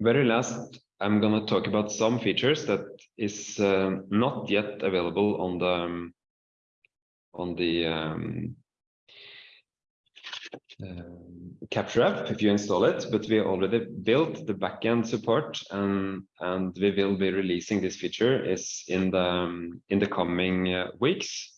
very last, I'm going to talk about some features that is uh, not yet available on the um, on the um, uh, Capture app if you install it, but we already built the backend support and and we will be releasing this feature is in the um, in the coming uh, weeks.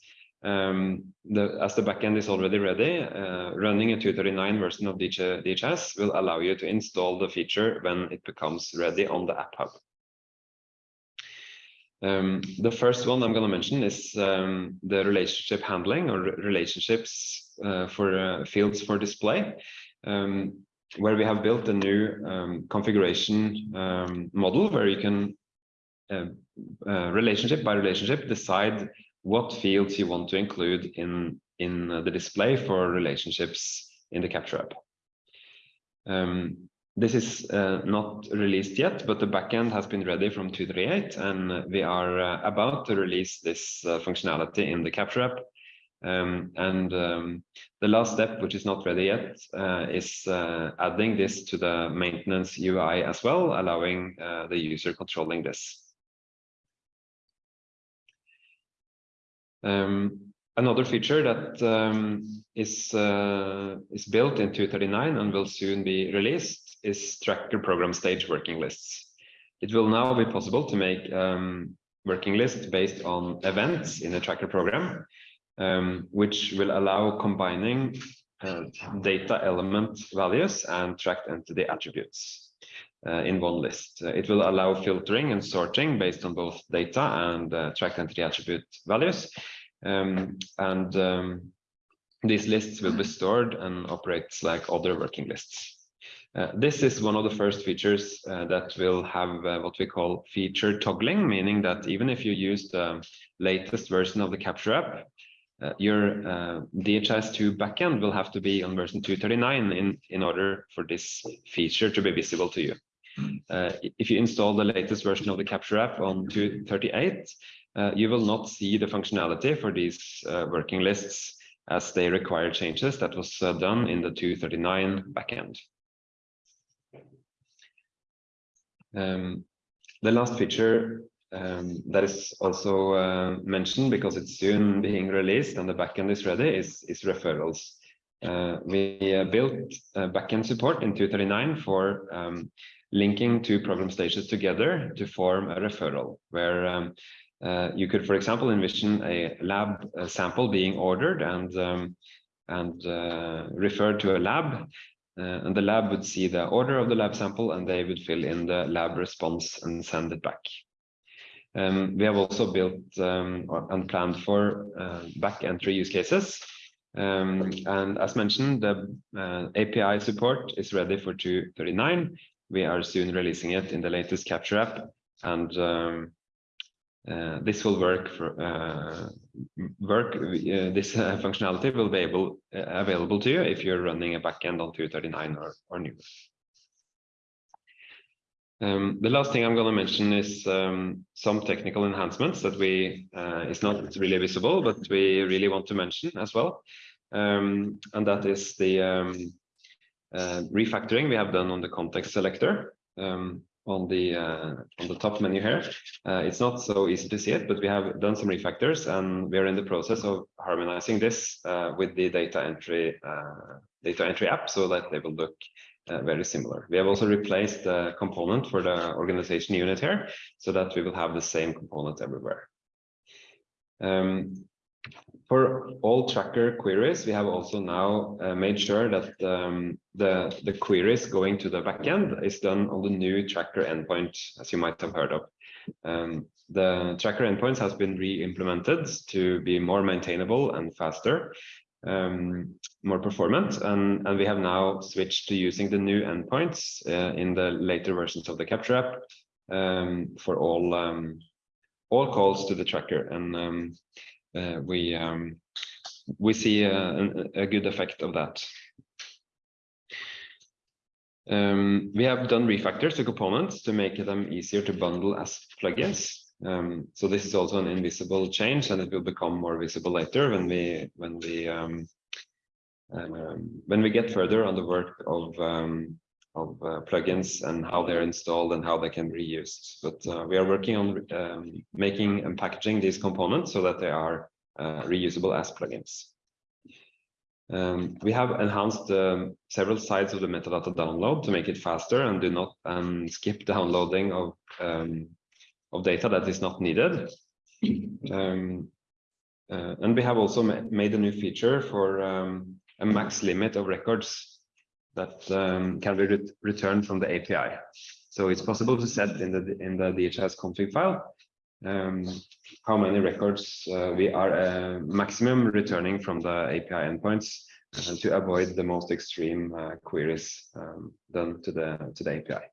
Um, the, as the backend is already ready, uh, running a 239 version of DHIS will allow you to install the feature when it becomes ready on the App Hub. Um, the first one I'm going to mention is um, the relationship handling or relationships uh, for uh, fields for display, um, where we have built a new um, configuration um, model where you can uh, uh, relationship by relationship decide what fields you want to include in, in the display for relationships in the Capture app. Um, this is uh, not released yet, but the backend has been ready from 238, and we are uh, about to release this uh, functionality in the Capture app. Um, and um, the last step, which is not ready yet, uh, is uh, adding this to the maintenance UI as well, allowing uh, the user controlling this. Um, another feature that um, is uh, is built in 239 and will soon be released is tracker program stage working lists. It will now be possible to make um, working lists based on events in a tracker program, um, which will allow combining uh, data element values and tracked entity attributes. Uh, in one list. Uh, it will allow filtering and sorting based on both data and uh, tracked entity attribute values. Um, and um, these lists will be stored and operate like other working lists. Uh, this is one of the first features uh, that will have uh, what we call feature toggling, meaning that even if you use the latest version of the Capture app, your uh, DHIS2 backend will have to be on version 239 in, in order for this feature to be visible to you. Uh, if you install the latest version of the Capture app on 238, uh, you will not see the functionality for these uh, working lists as they require changes that was uh, done in the 239 backend. Um, the last feature um, that is also uh, mentioned because it's soon being released and the backend is ready is, is referrals. Uh, we built backend support in 239 for um, linking two program stages together to form a referral where um, uh, you could, for example, envision a lab a sample being ordered and um, and uh, referred to a lab, uh, and the lab would see the order of the lab sample and they would fill in the lab response and send it back. Um, we have also built um, and planned for uh, back entry use cases. Um, and as mentioned, the uh, API support is ready for 239. We are soon releasing it in the latest Capture app. And um, uh, this will work for uh, work. Uh, this uh, functionality will be able uh, available to you if you're running a backend on 239 or or newer. Um, the last thing I'm going to mention is um, some technical enhancements that we uh, is not really visible, but we really want to mention as well, um, and that is the um, refactoring we have done on the context selector. Um, on the uh, on the top menu here. Uh, it's not so easy to see it, but we have done some refactors and we are in the process of harmonizing this uh, with the data entry uh, data entry app so that they will look uh, very similar. We have also replaced the component for the organization unit here so that we will have the same component everywhere. Um, for all tracker queries, we have also now uh, made sure that um, the, the queries going to the backend is done on the new tracker endpoint, as you might have heard of. Um, the tracker endpoints has been re-implemented to be more maintainable and faster, um, more performant, and, and we have now switched to using the new endpoints uh, in the later versions of the Capture app um, for all um, all calls to the tracker. And um, we um, we see a, a, good effect of that. Um, we have done refactors to components to make them easier to bundle as plugins. Um, so this is also an invisible change, and it will become more visible later when we when we um, um, when we get further on the work of um, of uh, plugins and how they're installed and how they can be reused. But uh, we are working on um, making and packaging these components so that they are uh, reusable as plugins. Um, we have enhanced um, several sides of the metadata download to make it faster and do not um, skip downloading of um, of data that is not needed. Um, uh, and we have also ma made a new feature for um, a max limit of records that um, can be re returned from the API. So it's possible to set in the in the DHIS config file um, how many records uh, we are uh, maximum returning from the API endpoints uh, to avoid the most extreme uh, queries um, done to the to the API.